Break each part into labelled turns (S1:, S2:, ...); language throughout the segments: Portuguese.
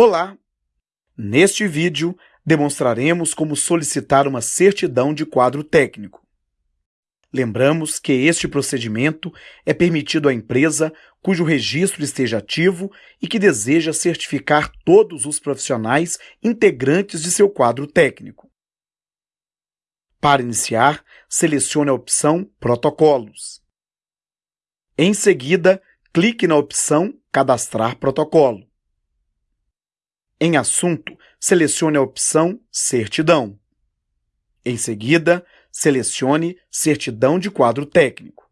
S1: Olá! Neste vídeo, demonstraremos como solicitar uma certidão de quadro técnico. Lembramos que este procedimento é permitido à empresa cujo registro esteja ativo e que deseja certificar todos os profissionais integrantes de seu quadro técnico. Para iniciar, selecione a opção Protocolos. Em seguida, clique na opção Cadastrar protocolo. Em Assunto, selecione a opção Certidão. Em seguida, selecione Certidão de quadro técnico.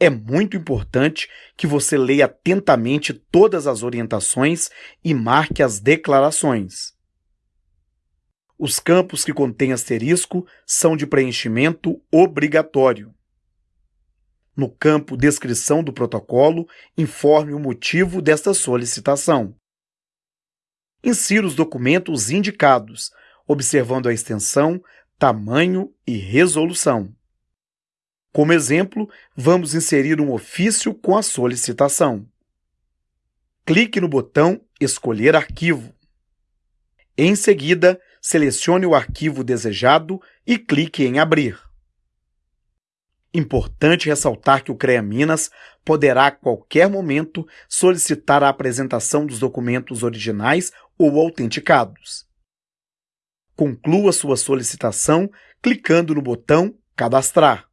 S1: É muito importante que você leia atentamente todas as orientações e marque as declarações. Os campos que contêm asterisco são de preenchimento obrigatório. No campo Descrição do protocolo, informe o motivo desta solicitação. Insira os documentos indicados, observando a extensão, tamanho e resolução. Como exemplo, vamos inserir um ofício com a solicitação. Clique no botão Escolher arquivo. Em seguida, selecione o arquivo desejado e clique em Abrir. Importante ressaltar que o CREA Minas poderá a qualquer momento solicitar a apresentação dos documentos originais ou autenticados. Conclua sua solicitação clicando no botão Cadastrar.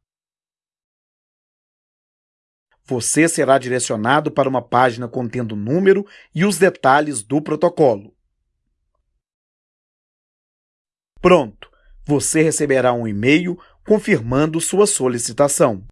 S1: Você será direcionado para uma página contendo o número e os detalhes do protocolo. Pronto! Você receberá um e-mail confirmando sua solicitação.